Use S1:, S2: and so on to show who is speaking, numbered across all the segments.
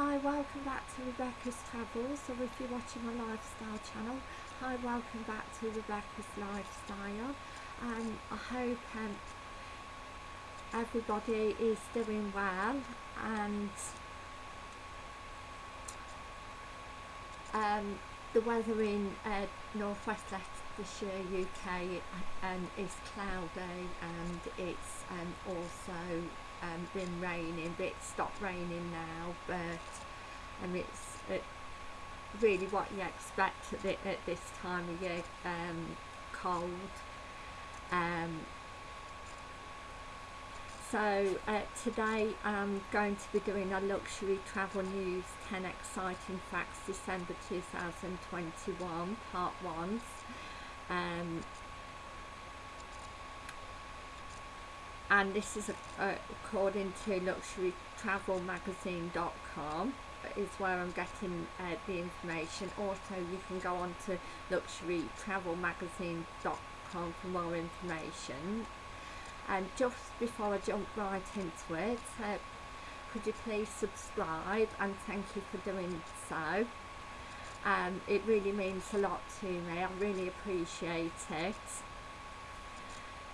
S1: Hi, welcome back to Rebecca's Travels, or if you're watching my lifestyle channel, hi, welcome back to Rebecca's Lifestyle. Um, I hope um, everybody is doing well and um, the weather in uh, northwest Leicestershire, UK um, is cloudy and it's um, also um, been raining, but it's stopped raining now, but um, it's uh, really what you expect at, the, at this time of year, um, cold. Um, so uh, today I'm going to be doing a luxury travel news 10 exciting facts December 2021 part 1 um, and this is uh, according to luxurytravelmagazine.com is where I'm getting uh, the information. Also you can go on to luxurytravelmagazine.com for more information. And just before I jump right into it uh, could you please subscribe? And thank you for doing so. Um, it really means a lot to me. I really appreciate it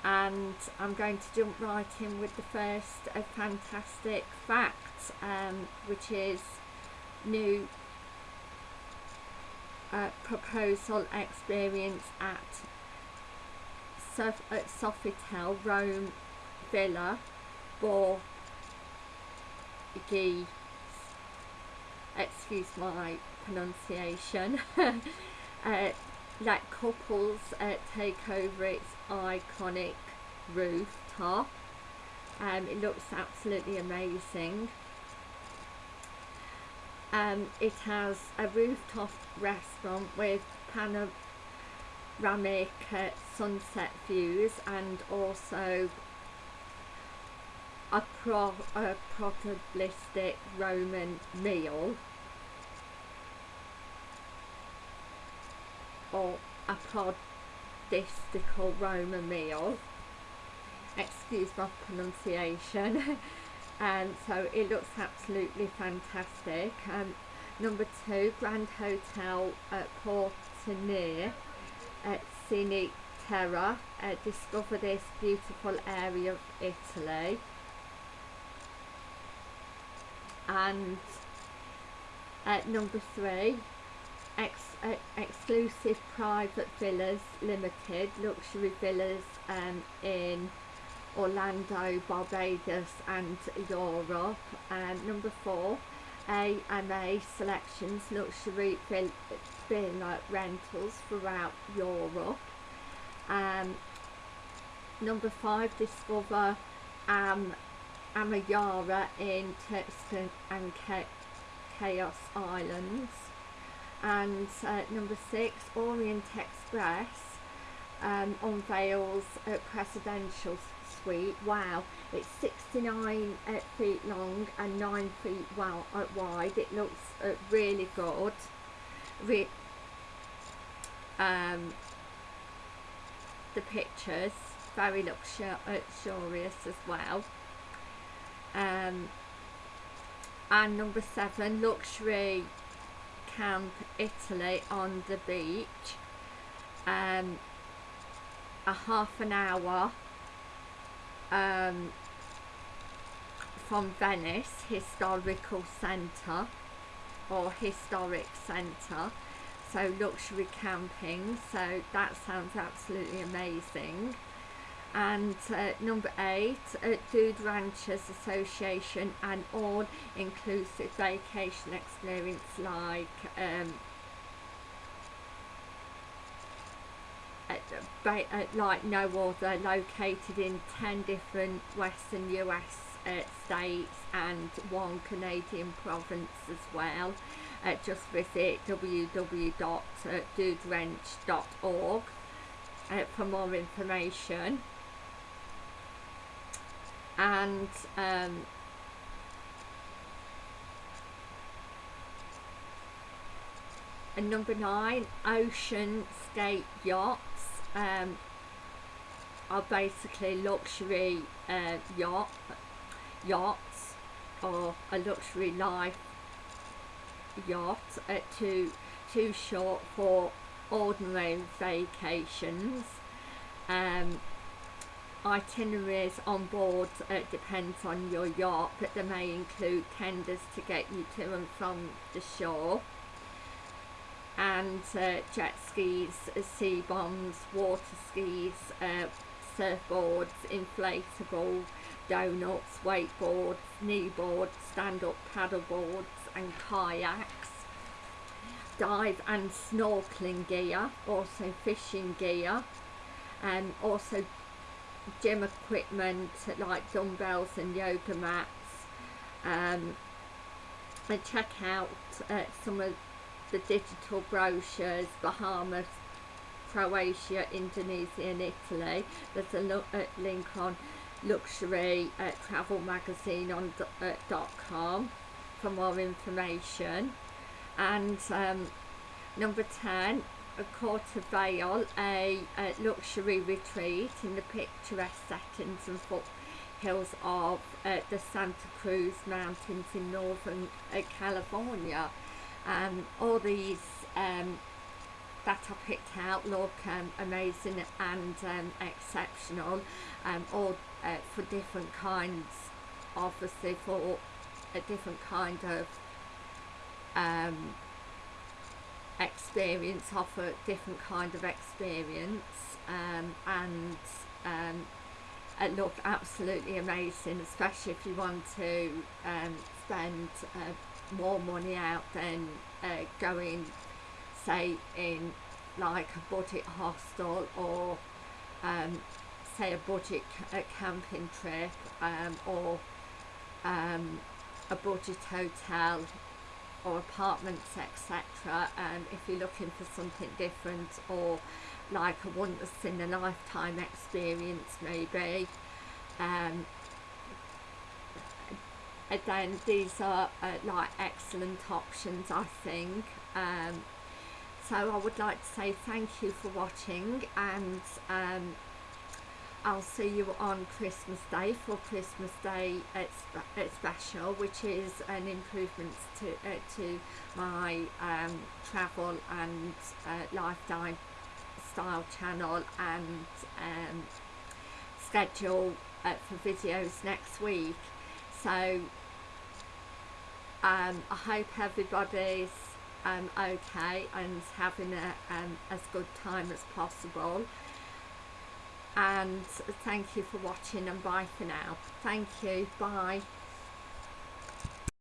S1: and I'm going to jump right in with the first fantastic fact um, which is new uh, proposal experience at Sof at Sofitel Rome Villa Borghese excuse my pronunciation. Uh, let couples uh, take over its iconic rooftop. Um, it looks absolutely amazing. Um, it has a rooftop restaurant with panoramic uh, sunset views and also a, pro a probabilistic Roman meal. Or a prodistical Roman meal. Excuse my pronunciation. And so it looks absolutely fantastic. Um, number two Grand Hotel at Portonier at Scenic Terra. Uh, discover this beautiful area of Italy. And at number three ex uh, exclusive private villas limited luxury villas um, in Orlando, Barbados and Europe. And number four AMA selections luxury vill villa rentals throughout Europe. Um, number five discover um, Amanyara in Turks and Caicos Islands and uh, number six Orient Express um, unveils a presidential suite. Wow it's 69 uh, feet long and 9 feet uh, wide. It looks uh, really good. Re um, the pictures very luxurious as well. Um, and number seven luxury camp Italy on the beach um, a half an hour um, from Venice Historical Centre or Historic Centre so luxury camping. So that sounds absolutely amazing and uh, number eight uh, Dude Ranchers Association an all-inclusive vacation experience like um, like no other located in 10 different western US uh, states and one Canadian province as well. Uh, just visit www.duderanch.org uh, for more information and um, and number nine ocean skate yachts um, are basically luxury uh, yacht yachts or a luxury life yacht uh, too too short for ordinary vacations. Um, itineraries on board uh, depends on your yacht, but they may include tenders to get you to and from the shore. And uh, jet skis, uh, Seabobs, water skis, uh, surfboards, inflatable donuts, wakeboards, kneeboards, stand-up paddleboards and kayaks. Dive and snorkeling gear, also fishing gear, and also gym equipment like dumbbells and yoga mats. Um, and check out uh, some of the digital brochures, Bahamas, Croatia, Indonesia and Italy. There's a uh, link on luxury uh, travel magazine on uh, com for more information. And um, number 10, a Quarter Vale, a, a luxury retreat in the picturesque settings and foothills of uh, the Santa Cruz Mountains in northern uh, California. Um, all these um, that I picked out look um, amazing and um, exceptional, um, all uh, for different kinds, obviously for a different kind of um, experience, offer different kind of experience, um, and um, it looked absolutely amazing, especially if you want to um, spend uh, more money out than uh, going, say, in like a budget hostel or um, say a budget a camping trip um, or um, a budget hotel or apartments etc um, if you're looking for something different or like a once in a lifetime experience maybe. Um, these are uh, like excellent options I think. Um, so I would like to say thank you for watching and um, I'll see you on Christmas Day for Christmas Day at special which is an improvement to, uh, to my um, travel and uh, lifestyle style channel and um, schedule uh, for videos next week. So um, I hope everybody's um, okay and having a, um, as good time as possible and thank you for watching and bye for now. Thank you. Bye